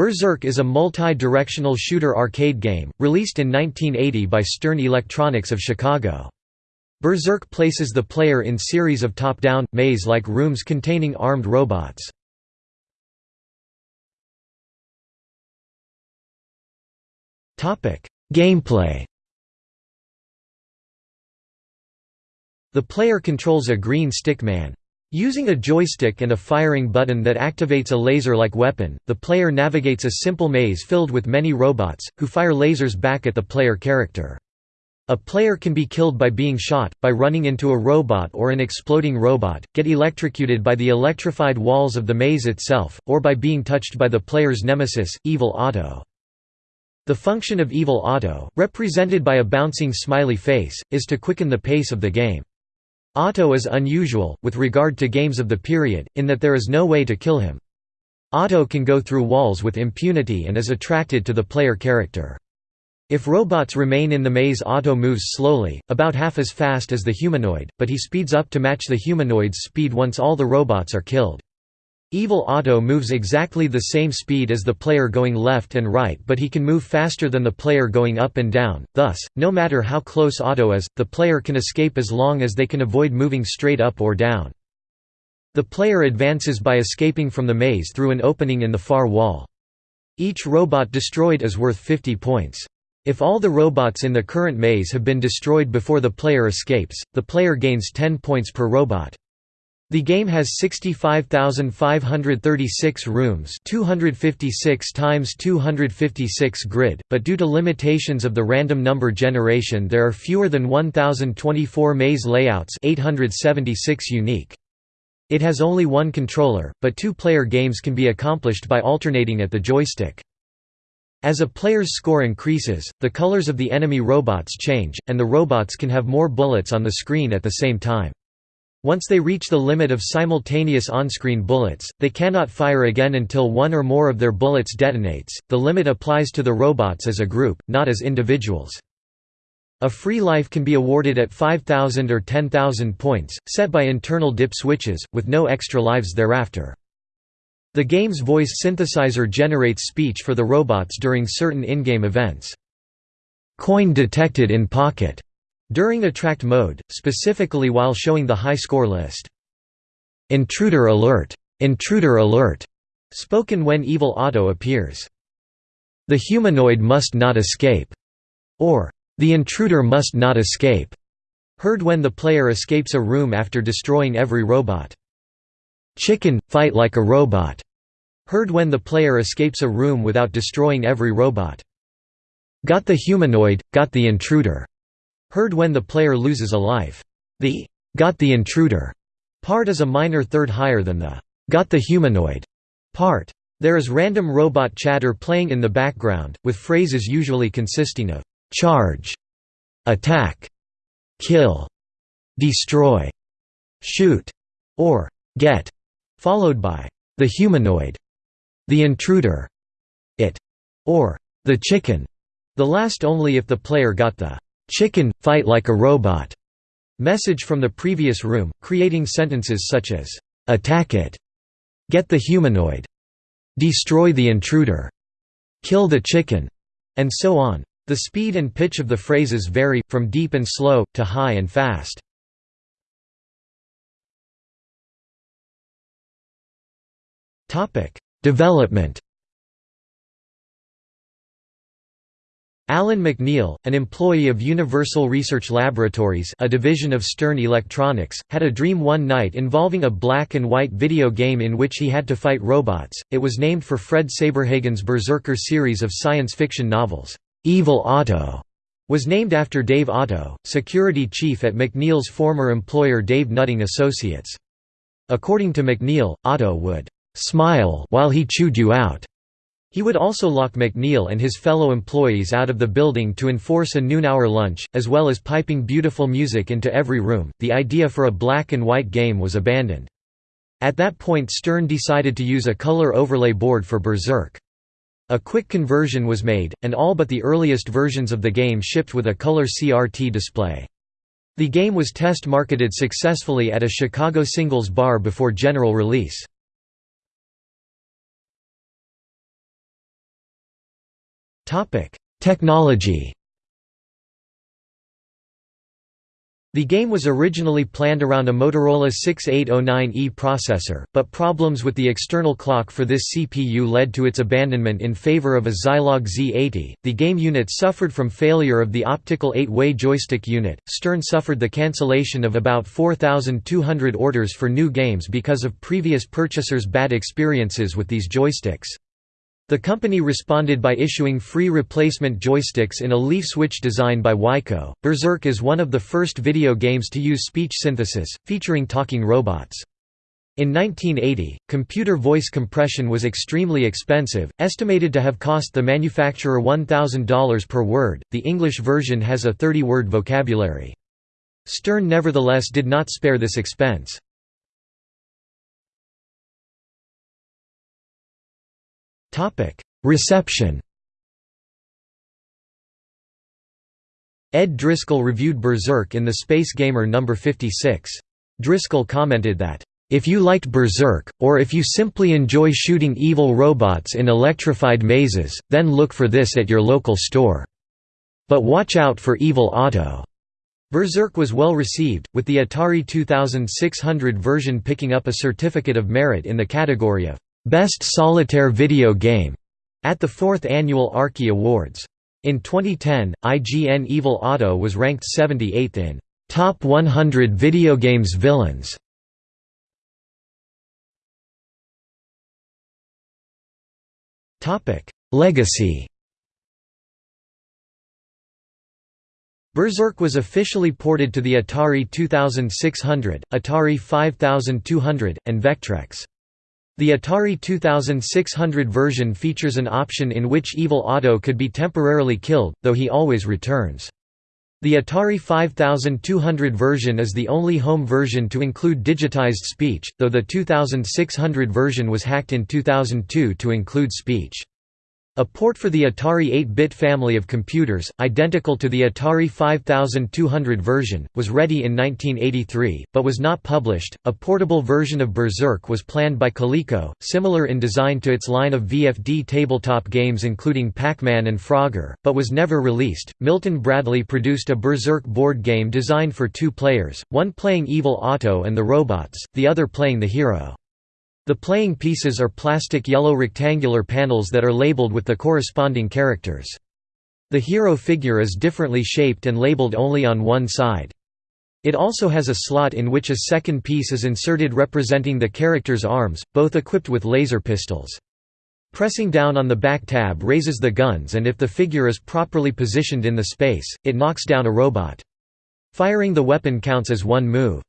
Berserk is a multi-directional shooter arcade game, released in 1980 by Stern Electronics of Chicago. Berserk places the player in series of top-down, maze-like rooms containing armed robots. Gameplay The player controls a green stick man. Using a joystick and a firing button that activates a laser-like weapon, the player navigates a simple maze filled with many robots, who fire lasers back at the player character. A player can be killed by being shot, by running into a robot or an exploding robot, get electrocuted by the electrified walls of the maze itself, or by being touched by the player's nemesis, Evil Otto. The function of Evil Otto, represented by a bouncing smiley face, is to quicken the pace of the game. Otto is unusual, with regard to games of the period, in that there is no way to kill him. Otto can go through walls with impunity and is attracted to the player character. If robots remain in the maze Otto moves slowly, about half as fast as the humanoid, but he speeds up to match the humanoid's speed once all the robots are killed. Evil Otto moves exactly the same speed as the player going left and right but he can move faster than the player going up and down, thus, no matter how close Otto is, the player can escape as long as they can avoid moving straight up or down. The player advances by escaping from the maze through an opening in the far wall. Each robot destroyed is worth 50 points. If all the robots in the current maze have been destroyed before the player escapes, the player gains 10 points per robot. The game has 65,536 rooms 256 times 256 grid, but due to limitations of the random number generation there are fewer than 1,024 maze layouts 876 unique. It has only one controller, but two-player games can be accomplished by alternating at the joystick. As a player's score increases, the colors of the enemy robots change, and the robots can have more bullets on the screen at the same time. Once they reach the limit of simultaneous on-screen bullets, they cannot fire again until one or more of their bullets detonates. The limit applies to the robots as a group, not as individuals. A free life can be awarded at 5,000 or 10,000 points, set by internal dip switches, with no extra lives thereafter. The game's voice synthesizer generates speech for the robots during certain in-game events. Coin detected in pocket during attract mode, specifically while showing the high score list. Intruder alert! Intruder alert! spoken when Evil Otto appears. The humanoid must not escape, or the intruder must not escape, heard when the player escapes a room after destroying every robot. Chicken, fight like a robot, heard when the player escapes a room without destroying every robot. Got the humanoid, got the intruder. Heard when the player loses a life. The got the intruder part is a minor third higher than the got the humanoid part. There is random robot chatter playing in the background, with phrases usually consisting of charge, attack, kill, destroy, shoot, or get, followed by the humanoid, the intruder, it, or the chicken, the last only if the player got the chicken, fight like a robot. Message from the previous room, creating sentences such as, attack it, get the humanoid, destroy the intruder, kill the chicken, and so on. The speed and pitch of the phrases vary, from deep and slow, to high and fast. Development Alan McNeil, an employee of Universal Research Laboratories a division of Stern Electronics, had a dream one night involving a black-and-white video game in which he had to fight robots. It was named for Fred Saberhagen's Berserker series of science fiction novels. Evil Otto was named after Dave Otto, security chief at McNeil's former employer Dave Nutting Associates. According to McNeil, Otto would smile while he chewed you out he would also lock McNeil and his fellow employees out of the building to enforce a noon-hour lunch, as well as piping beautiful music into every room. The idea for a black and white game was abandoned. At that point Stern decided to use a color overlay board for Berserk. A quick conversion was made, and all but the earliest versions of the game shipped with a color CRT display. The game was test-marketed successfully at a Chicago singles bar before general release. Technology The game was originally planned around a Motorola 6809E processor, but problems with the external clock for this CPU led to its abandonment in favor of a Zilog Z80. The game unit suffered from failure of the optical 8-way joystick unit. Stern suffered the cancellation of about 4,200 orders for new games because of previous purchasers' bad experiences with these joysticks. The company responded by issuing free replacement joysticks in a leaf switch design by Wico. Berserk is one of the first video games to use speech synthesis, featuring talking robots. In 1980, computer voice compression was extremely expensive, estimated to have cost the manufacturer $1,000 per word. The English version has a 30 word vocabulary. Stern nevertheless did not spare this expense. Reception Ed Driscoll reviewed Berserk in the Space Gamer No. 56. Driscoll commented that, "...if you liked Berserk, or if you simply enjoy shooting evil robots in electrified mazes, then look for this at your local store. But watch out for Evil Otto." Berserk was well received, with the Atari 2600 version picking up a Certificate of Merit in the category of Best Solitaire Video Game at the fourth annual Arkie Awards. In 2010, IGN Evil Otto was ranked 78th in Top 100 Video Games Villains. Topic: Legacy. Berserk was officially ported to the Atari 2600, Atari 5200, and Vectrex. The Atari 2600 version features an option in which Evil Otto could be temporarily killed, though he always returns. The Atari 5200 version is the only home version to include digitized speech, though the 2600 version was hacked in 2002 to include speech. A port for the Atari 8-bit family of computers, identical to the Atari 5200 version, was ready in 1983, but was not published. A portable version of Berserk was planned by Coleco, similar in design to its line of VFD tabletop games including Pac-Man and Frogger, but was never released. Milton Bradley produced a Berserk board game designed for two players, one playing Evil Otto and the robots, the other playing the hero. The playing pieces are plastic yellow rectangular panels that are labeled with the corresponding characters. The hero figure is differently shaped and labeled only on one side. It also has a slot in which a second piece is inserted representing the character's arms, both equipped with laser pistols. Pressing down on the back tab raises the guns and if the figure is properly positioned in the space, it knocks down a robot. Firing the weapon counts as one move.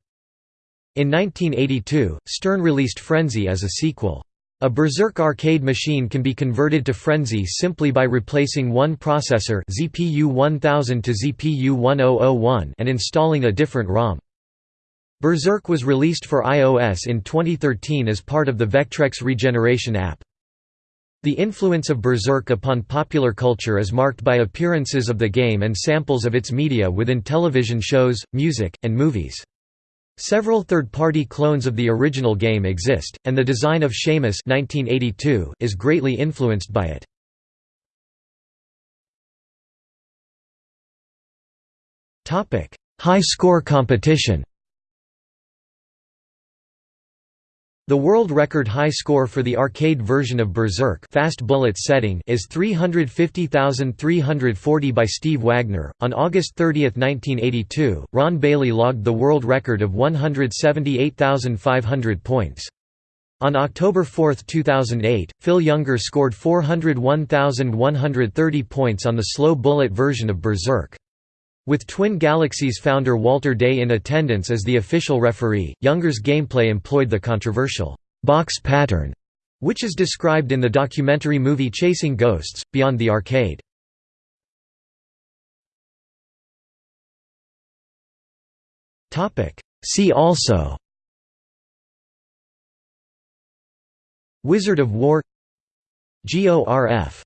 In 1982, Stern released Frenzy as a sequel. A Berserk arcade machine can be converted to Frenzy simply by replacing one processor ZPU 1000 to ZPU 1001 and installing a different ROM. Berserk was released for iOS in 2013 as part of the Vectrex Regeneration app. The influence of Berserk upon popular culture is marked by appearances of the game and samples of its media within television shows, music, and movies. Several third-party clones of the original game exist, and the design of Shamus 1982 is greatly influenced by it. High score competition The world record high score for the arcade version of Berserk fast bullet setting is 350,340 by Steve Wagner. On August 30, 1982, Ron Bailey logged the world record of 178,500 points. On October 4, 2008, Phil Younger scored 401,130 points on the slow bullet version of Berserk. With Twin Galaxies founder Walter Day in attendance as the official referee, Younger's gameplay employed the controversial box pattern, which is described in the documentary movie Chasing Ghosts, Beyond the Arcade. See also Wizard of Wor GORF